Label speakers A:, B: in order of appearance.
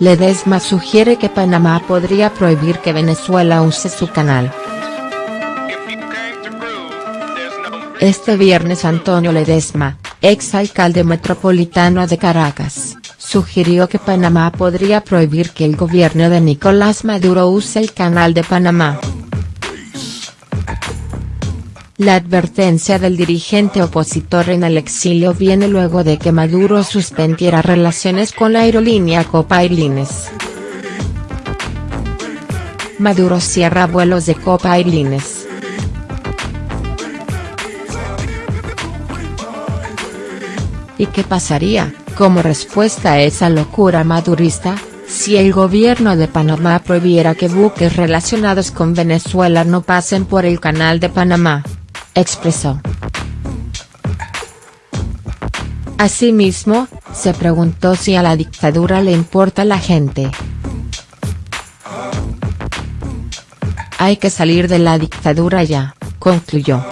A: Ledesma sugiere que Panamá podría prohibir que Venezuela use su canal. Este viernes Antonio Ledesma, ex alcalde metropolitano de Caracas, sugirió que Panamá podría prohibir que el gobierno de Nicolás Maduro use el canal de Panamá. La advertencia del dirigente opositor en el exilio viene luego de que Maduro suspendiera relaciones con la aerolínea Copa Airlines. Maduro cierra vuelos de Copa Airlines. ¿Y qué pasaría, como respuesta a esa locura madurista, si el gobierno de Panamá prohibiera que buques relacionados con Venezuela no pasen por el canal de Panamá? Expresó. Asimismo, se preguntó si a la dictadura le importa la gente. Hay que salir de la dictadura ya, concluyó.